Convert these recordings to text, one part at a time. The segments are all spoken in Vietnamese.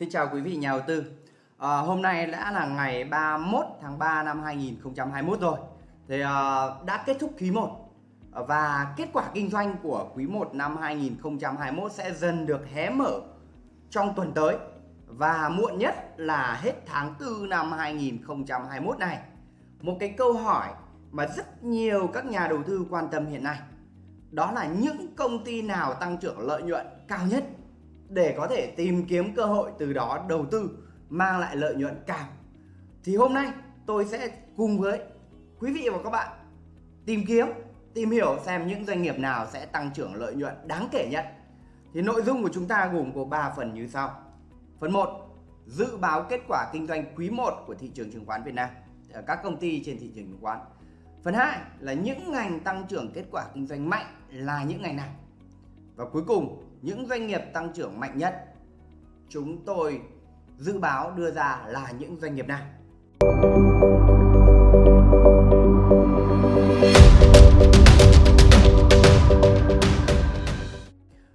Xin chào quý vị nhà đầu tư. À, hôm nay đã là ngày 31 tháng 3 năm 2021 rồi. Thì à, đã kết thúc quý 1 ờ, và kết quả kinh doanh của quý 1 năm 2021 sẽ dần được hé mở trong tuần tới và muộn nhất là hết tháng 4 năm 2021 này. Một cái câu hỏi mà rất nhiều các nhà đầu tư quan tâm hiện nay đó là những công ty nào tăng trưởng lợi nhuận cao nhất để có thể tìm kiếm cơ hội từ đó đầu tư mang lại lợi nhuận cao. Thì hôm nay tôi sẽ cùng với quý vị và các bạn tìm kiếm, tìm hiểu xem những doanh nghiệp nào sẽ tăng trưởng lợi nhuận đáng kể nhất. Thì nội dung của chúng ta gồm có 3 phần như sau. Phần 1, dự báo kết quả kinh doanh quý 1 của thị trường chứng khoán Việt Nam ở các công ty trên thị trường chứng khoán. Phần 2 là những ngành tăng trưởng kết quả kinh doanh mạnh là những ngành nào. Và cuối cùng những doanh nghiệp tăng trưởng mạnh nhất. Chúng tôi dự báo đưa ra là những doanh nghiệp nào?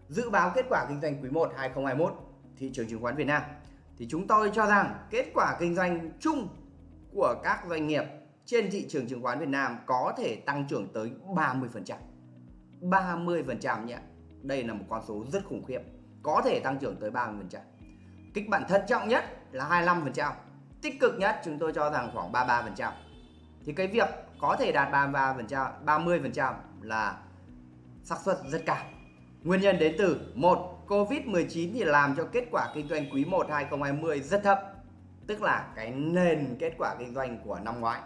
Dự báo kết quả kinh doanh quý 1 2021 thị trường chứng khoán Việt Nam. Thì chúng tôi cho rằng kết quả kinh doanh chung của các doanh nghiệp trên thị trường chứng khoán Việt Nam có thể tăng trưởng tới 30%. 30% nhé đây là một con số rất khủng khiếp. Có thể tăng trưởng tới 30% kịch bản thận trọng nhất là 25% tích cực nhất chúng tôi cho rằng khoảng 33% thì cái việc có thể đạt 33% 30% là xác suất rất cao. Nguyên nhân đến từ, một Covid-19 thì làm cho kết quả kinh doanh quý 1 2020 rất thấp. Tức là cái nền kết quả kinh doanh của năm ngoái,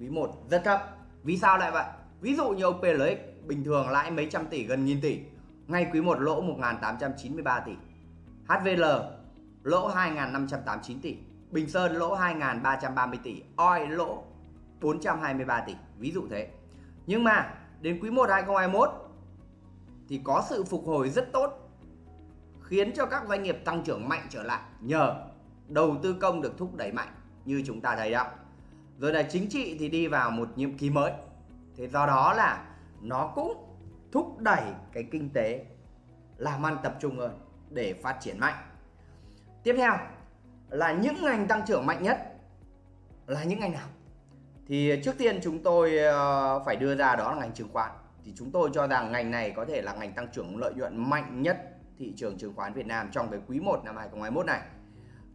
quý 1 rất thấp. Vì sao lại vậy? Ví dụ như OPLX bình thường lãi mấy trăm tỷ, gần nghìn tỷ ngay quý 1 lỗ 1.893 tỷ. HVL lỗ 2.589 tỷ. Bình Sơn, lỗ 2.330 tỷ. OI, lỗ 423 tỷ. Ví dụ thế. Nhưng mà, đến quý 1 2021 thì có sự phục hồi rất tốt, khiến cho các doanh nghiệp tăng trưởng mạnh trở lại nhờ đầu tư công được thúc đẩy mạnh, như chúng ta thấy đó. Rồi là chính trị thì đi vào một nhiệm kỳ mới. Thế do đó là nó cũng thúc đẩy cái kinh tế, làm ăn tập trung hơn để phát triển mạnh. Tiếp theo là những ngành tăng trưởng mạnh nhất là những ngành nào? Thì trước tiên chúng tôi ờ, phải đưa ra đó là ngành chứng khoán. Thì chúng tôi cho rằng ngành này có thể là ngành tăng trưởng lợi nhuận mạnh nhất thị trường chứng khoán Việt Nam trong cái quý 1 năm 2021 này.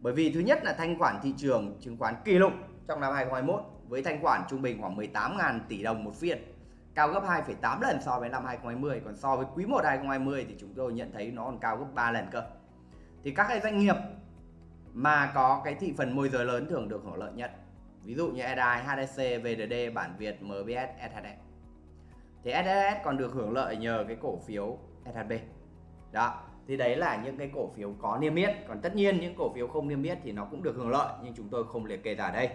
Bởi vì thứ nhất là thanh khoản thị trường chứng khoán kỷ lục trong năm 2021 với thanh khoản trung bình khoảng 18.000 tỷ đồng một phiên cao gấp 2,8 lần so với năm 2020 còn so với quý 1 2020 thì chúng tôi nhận thấy nó còn cao gấp 3 lần cơ. Thì các cái doanh nghiệp mà có cái thị phần môi giới lớn thường được hưởng lợi nhất. Ví dụ như EDI, HSC, VDD, Bản Việt, MBS, SHS thì SHS còn được hưởng lợi nhờ cái cổ phiếu SHB đó thì đấy là những cái cổ phiếu có niêm yết. Còn tất nhiên những cổ phiếu không niêm yết thì nó cũng được hưởng lợi nhưng chúng tôi không liệt kê ra đây.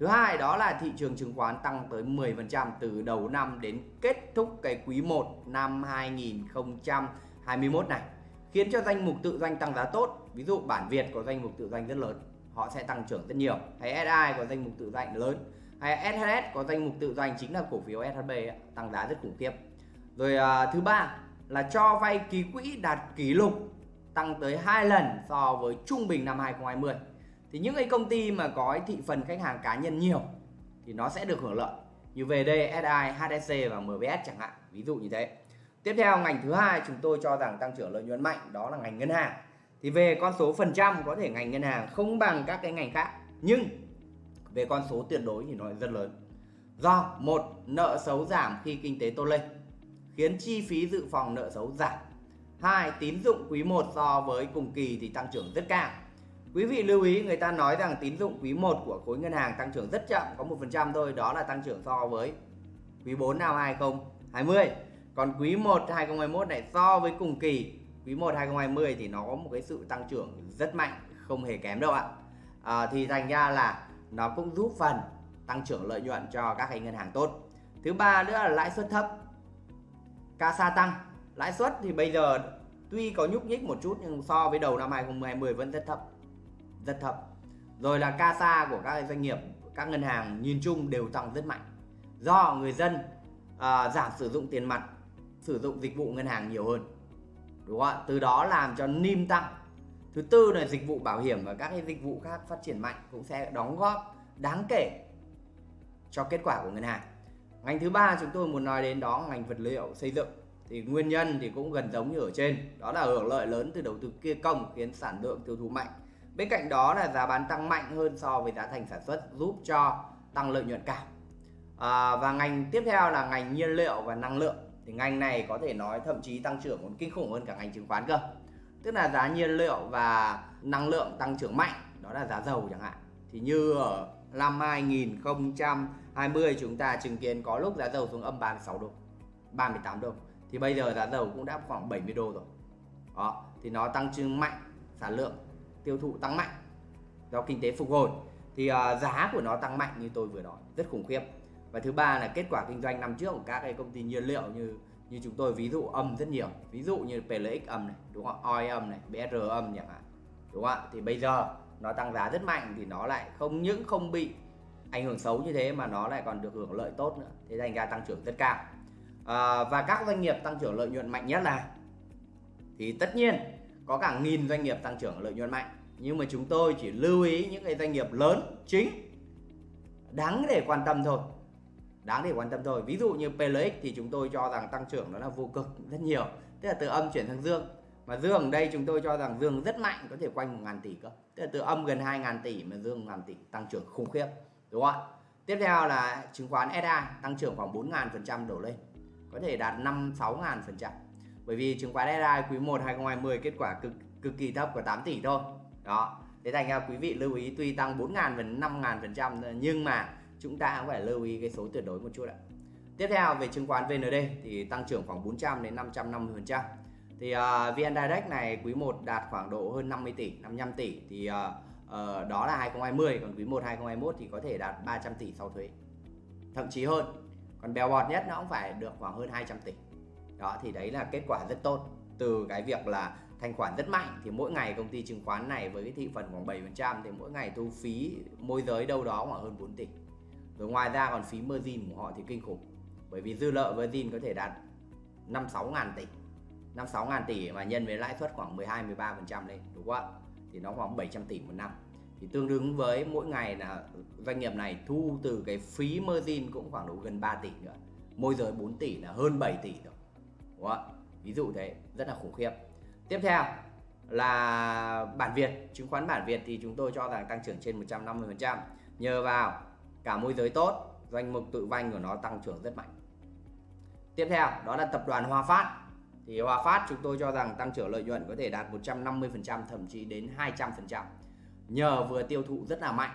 Thứ hai đó là thị trường chứng khoán tăng tới 10% từ đầu năm đến kết thúc cái quý 1 năm 2021 này. Khiến cho danh mục tự doanh tăng giá tốt. Ví dụ bản Việt có danh mục tự doanh rất lớn, họ sẽ tăng trưởng rất nhiều. Hay SI có danh mục tự doanh lớn, hay SHS có danh mục tự doanh chính là cổ phiếu SHB tăng giá rất khủng khiếp. Rồi à, thứ ba là cho vay ký quỹ đạt kỷ lục tăng tới 2 lần so với trung bình năm 2020 thì những cái công ty mà có thị phần khách hàng cá nhân nhiều thì nó sẽ được hưởng lợi. Như VD, SI, HSC và MBS chẳng hạn ví dụ như thế. Tiếp theo ngành thứ hai chúng tôi cho rằng tăng trưởng lợi nhuận mạnh đó là ngành ngân hàng. Thì về con số phần trăm có thể ngành ngân hàng không bằng các cái ngành khác nhưng về con số tuyệt đối thì nó rất lớn. Do một nợ xấu giảm khi kinh tế tốt lên khiến chi phí dự phòng nợ xấu giảm. Hai tín dụng quý 1 so với cùng kỳ thì tăng trưởng rất cao. Quý vị lưu ý người ta nói rằng tín dụng quý 1 của khối ngân hàng tăng trưởng rất chậm có 1% thôi đó là tăng trưởng so với quý 4 năm 2020 còn quý 1 2021 này so với cùng kỳ quý 1 2020 thì nó có một cái sự tăng trưởng rất mạnh không hề kém đâu ạ. À, thì thành ra là nó cũng giúp phần tăng trưởng lợi nhuận cho các cái ngân hàng tốt. Thứ ba nữa là lãi suất thấp CASA tăng. Lãi suất thì bây giờ tuy có nhúc nhích một chút nhưng so với đầu năm 2020 vẫn rất thấp rất thấp. Rồi là CASA của các doanh nghiệp các ngân hàng nhìn chung đều tăng rất mạnh. Do người dân à, giảm sử dụng tiền mặt sử dụng dịch vụ ngân hàng nhiều hơn. Đúng không ạ? Từ đó làm cho NIM tăng. Thứ tư là dịch vụ bảo hiểm và các cái dịch vụ khác phát triển mạnh cũng sẽ đóng góp đáng kể cho kết quả của ngân hàng. Ngành thứ ba chúng tôi muốn nói đến đó ngành vật liệu xây dựng. Thì nguyên nhân thì cũng gần giống như ở trên. Đó là hưởng lợi lớn từ đầu tư kia công khiến sản lượng tiêu thụ mạnh bên cạnh đó là giá bán tăng mạnh hơn so với giá thành sản xuất giúp cho tăng lợi nhuận cao à, và ngành tiếp theo là ngành nhiên liệu và năng lượng. Thì ngành này có thể nói thậm chí tăng trưởng còn kinh khủng hơn cả ngành chứng khoán cơ. Tức là giá nhiên liệu và năng lượng tăng trưởng mạnh đó là giá dầu chẳng hạn. Thì như ở năm 2020 chúng ta chứng kiến có lúc giá dầu xuống âm 36 đô 38 đô thì bây giờ giá dầu cũng đã khoảng 70 đô rồi. Đó thì nó tăng trưởng mạnh sản lượng tiêu thụ tăng mạnh do kinh tế phục hồi thì uh, giá của nó tăng mạnh như tôi vừa nói rất khủng khiếp. Và thứ ba là kết quả kinh doanh năm trước của các cái công ty nhiên liệu như như chúng tôi ví dụ âm rất nhiều. Ví dụ như PLX âm này đúng không? OI âm này BR âm chẳng hạn đúng không ạ? Thì bây giờ nó tăng giá rất mạnh thì nó lại không những không bị ảnh hưởng xấu như thế mà nó lại còn được hưởng lợi tốt nữa. Thế thành ra tăng trưởng rất cao. À, và các doanh nghiệp tăng trưởng lợi nhuận mạnh nhất là thì tất nhiên có cả nghìn doanh nghiệp tăng trưởng lợi nhuận mạnh. Nhưng mà chúng tôi chỉ lưu ý những cái doanh nghiệp lớn chính. Đáng để quan tâm thôi. Đáng để quan tâm thôi. Ví dụ như PLX thì chúng tôi cho rằng tăng trưởng nó là vô cực rất nhiều. Tức là từ âm chuyển sang dương. Mà dương ở đây chúng tôi cho rằng dương rất mạnh, có thể quanh một ngàn tỷ cơ. Tức là từ âm gần 2 ngàn tỷ mà dương ngàn tỷ, tăng trưởng khủng khiếp. Đúng không ạ? Tiếp theo là chứng khoán SA tăng trưởng khoảng 4 ngàn phần trăm đổ lên. Có thể đạt 5 6 ngàn phần trăm bởi vì chứng khoán SA quý 1 2020 kết quả cực cực kỳ thấp của 8 tỷ thôi. Đó. Thế thành ra quý vị lưu ý tuy tăng 4.000 và 5 ngàn phần trăm nhưng mà chúng ta cũng phải lưu ý cái số tuyệt đối một chút ạ. Tiếp theo về chứng khoán VND thì tăng trưởng khoảng 400 đến 550 phần trăm. Thì ờ, uh, VN Direct này quý 1 đạt khoảng độ hơn 50 tỷ 55 tỷ thì uh, uh, đó là 2020 còn quý 1 2021 thì có thể đạt 300 tỷ sau thuế. Thậm chí hơn còn bèo bọt nhất nó cũng phải được khoảng hơn 200 tỷ đó, thì đấy là kết quả rất tốt. Từ cái việc là thanh khoản rất mạnh, thì mỗi ngày công ty chứng khoán này với cái thị phần khoảng 7% thì mỗi ngày thu phí môi giới đâu đó khoảng hơn 4 tỷ. Rồi ngoài ra còn phí margin của họ thì kinh khủng. Bởi vì dư nợ margin có thể đạt 5 6 ngàn tỷ. 5 6 ngàn tỷ mà nhân với lãi suất khoảng 12-13% lên, đúng không ạ? Thì nó khoảng 700 tỷ một năm. Thì tương đương với mỗi ngày là doanh nghiệp này thu từ cái phí margin cũng khoảng độ gần 3 tỷ nữa. Môi giới 4 tỷ là hơn 7 tỷ rồi đúng không ạ? Ví dụ thế, rất là khủng khiếp. Tiếp theo là bản Việt, chứng khoán bản Việt thì chúng tôi cho rằng tăng trưởng trên 150% nhờ vào cả môi giới tốt, doanh mục tự vanh của nó tăng trưởng rất mạnh. Tiếp theo, đó là tập đoàn Hòa Phát. Thì Hòa Phát chúng tôi cho rằng tăng trưởng lợi nhuận có thể đạt 150% thậm chí đến 200% nhờ vừa tiêu thụ rất là mạnh.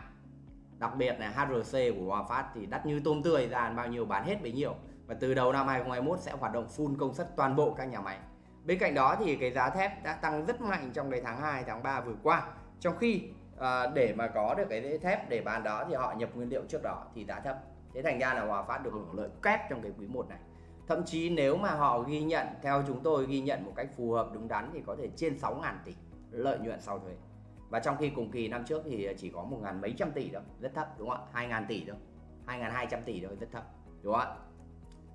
Đặc biệt là HRC của Hòa Phát thì đắt như tôm tươi, ra bao nhiêu bán hết bấy nhiêu và từ đầu năm 2021 sẽ hoạt động full công suất toàn bộ các nhà máy. Bên cạnh đó thì cái giá thép đã tăng rất mạnh trong cái tháng 2 tháng 3 vừa qua. Trong khi à, để mà có được cái thép để bán đó thì họ nhập nguyên liệu trước đó thì giá thấp. Thế thành ra là Hòa Phát được hưởng lợi kép trong cái quý 1 này. Thậm chí nếu mà họ ghi nhận theo chúng tôi ghi nhận một cách phù hợp đúng đắn thì có thể trên 6.000 tỷ lợi nhuận sau thuế. Và trong khi cùng kỳ năm trước thì chỉ có một ngàn mấy trăm tỷ thôi rất thấp đúng không ạ? Hai ngàn tỷ thôi. Hai ngàn hai trăm tỷ thôi rất thấp đúng không ạ?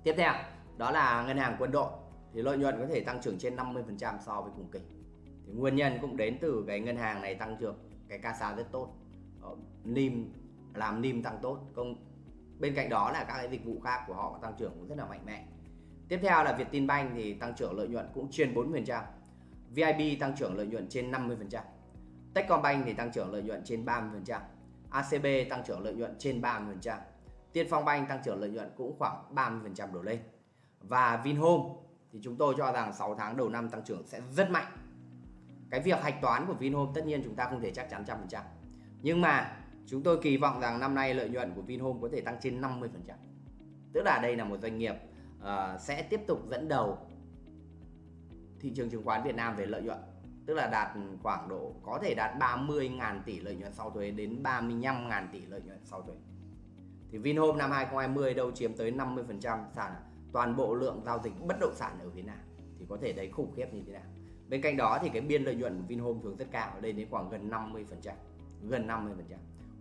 Tiếp theo, đó là ngân hàng quân đội. Thì lợi nhuận có thể tăng trưởng trên 50% so với cùng kỳ. Thì nguyên nhân cũng đến từ cái ngân hàng này tăng trưởng, cái CASA rất tốt. Nim, làm nim tăng tốt. Công, bên cạnh đó là các cái dịch vụ khác của họ tăng trưởng cũng rất là mạnh mẽ. Tiếp theo là Vietinbank thì tăng trưởng lợi nhuận cũng trên 40% VIB tăng trưởng lợi nhuận trên 50% Techcombank thì tăng trưởng lợi nhuận trên 30% ACB tăng trưởng lợi nhuận trên 30% Tiên Phong Bank tăng trưởng lợi nhuận cũng khoảng 30% đổ lên. Và Vinhome thì chúng tôi cho rằng 6 tháng đầu năm tăng trưởng sẽ rất mạnh. Cái việc hạch toán của Vinhome tất nhiên chúng ta không thể chắc chắn trăm phần trăm. Nhưng mà chúng tôi kỳ vọng rằng năm nay lợi nhuận của Vinhome có thể tăng trên 50 phần trăm. Tức là đây là một doanh nghiệp uh, sẽ tiếp tục dẫn đầu thị trường chứng khoán Việt Nam về lợi nhuận. Tức là đạt khoảng độ có thể đạt 30.000 tỷ lợi nhuận sau thuế đến 35.000 tỷ lợi nhuận sau thuế thì Vinhome năm 2020 đâu chiếm tới 50% sản toàn bộ lượng giao dịch bất động sản ở Việt Nam. Thì có thể thấy khủng khiếp như thế nào? Bên cạnh đó thì cái biên lợi nhuận của Vinhome thường rất cao lên đến khoảng gần 50 gần 50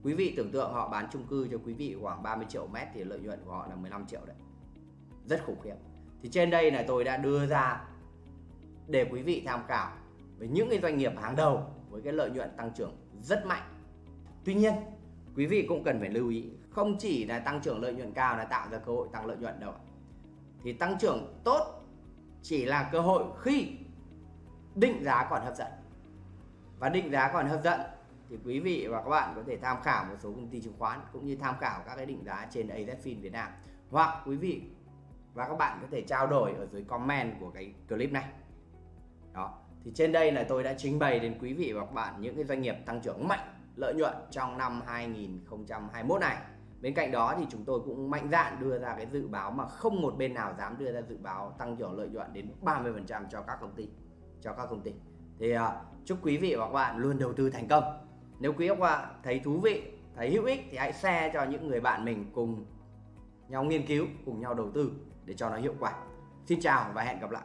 quý vị tưởng tượng họ bán chung cư cho quý vị khoảng 30 triệu mét thì lợi nhuận của họ là 15 triệu đấy. Rất khủng khiếp. Thì trên đây là tôi đã đưa ra để quý vị tham khảo về những cái doanh nghiệp hàng đầu với cái lợi nhuận tăng trưởng rất mạnh. Tuy nhiên, quý vị cũng cần phải lưu ý, không chỉ là tăng trưởng lợi nhuận cao là tạo ra cơ hội tăng lợi nhuận đâu. Thì tăng trưởng tốt chỉ là cơ hội khi định giá còn hấp dẫn. Và định giá còn hấp dẫn thì quý vị và các bạn có thể tham khảo một số công ty chứng khoán cũng như tham khảo các cái định giá trên AZFIN Việt Nam hoặc quý vị và các bạn có thể trao đổi ở dưới comment của cái clip này đó, thì trên đây là tôi đã trình bày đến quý vị và các bạn những cái doanh nghiệp tăng trưởng mạnh, lợi nhuận trong năm 2021 này bên cạnh đó thì chúng tôi cũng mạnh dạn đưa ra cái dự báo mà không một bên nào dám đưa ra dự báo tăng trưởng lợi nhuận đến 30% cho các công ty cho các công ty. Thì uh, chúc quý vị và các bạn luôn đầu tư thành công. Nếu quý vị và các bạn thấy thú vị thấy hữu ích thì hãy share cho những người bạn mình cùng nhau nghiên cứu cùng nhau đầu tư để cho nó hiệu quả. Xin chào và hẹn gặp lại.